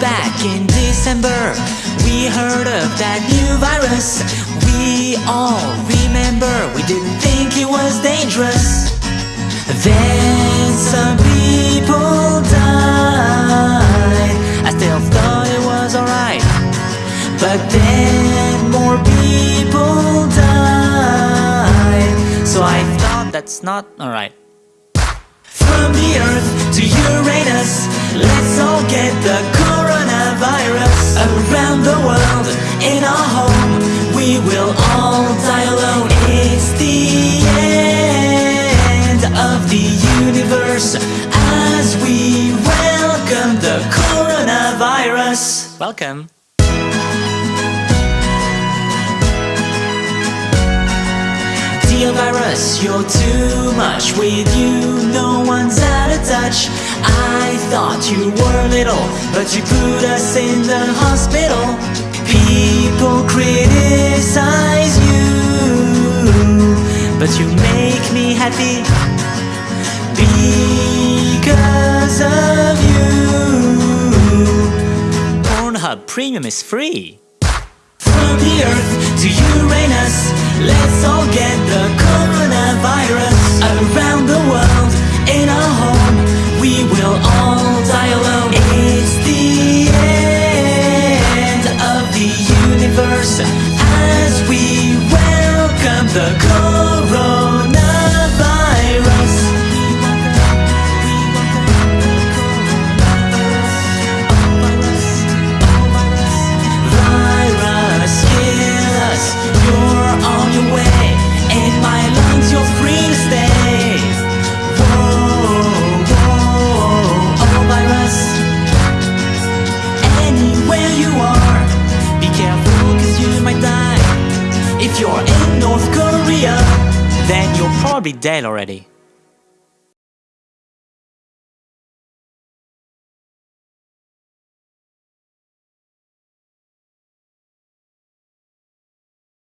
back in December We heard of that new virus. We all remember We didn't think it was dangerous. Then some people died. I still thought it was alright. But then more people died. So I thought that's not alright. From the Earth to Uranus Let's all get the universe As we welcome the coronavirus. Welcome. Dear virus, you're too much With you, no one's out of touch. I thought you were little But you put us in the hospital. People criticize you But you make me happy Pornhub Premium is free. From the Earth to Uranus Let's all get the coronavirus Around the world, in our home. We will all die alone. It's the end of the universe As we welcome the If you're in North Korea, then you're probably dead already